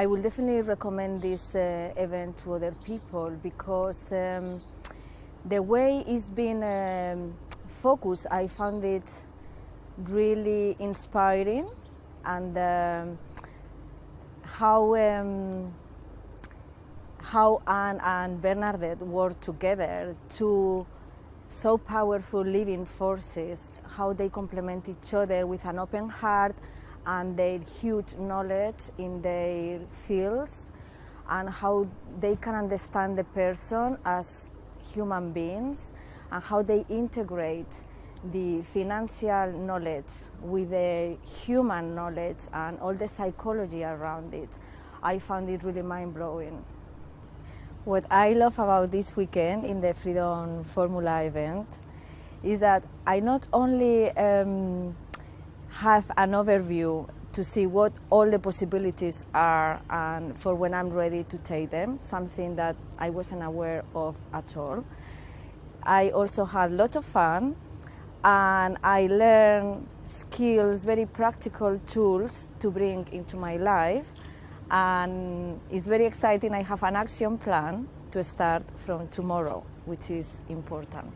I will definitely recommend this uh, event to other people because um, the way it's been um, focused, I found it really inspiring and um, how um, how Anne and Bernadette work together to so powerful living forces, how they complement each other with an open heart and their huge knowledge in their fields and how they can understand the person as human beings and how they integrate the financial knowledge with the human knowledge and all the psychology around it. I found it really mind-blowing. What I love about this weekend in the Freedom Formula event is that I not only um, have an overview to see what all the possibilities are and for when I'm ready to take them, something that I wasn't aware of at all. I also had a lot of fun and I learned skills, very practical tools to bring into my life and it's very exciting. I have an action plan to start from tomorrow, which is important.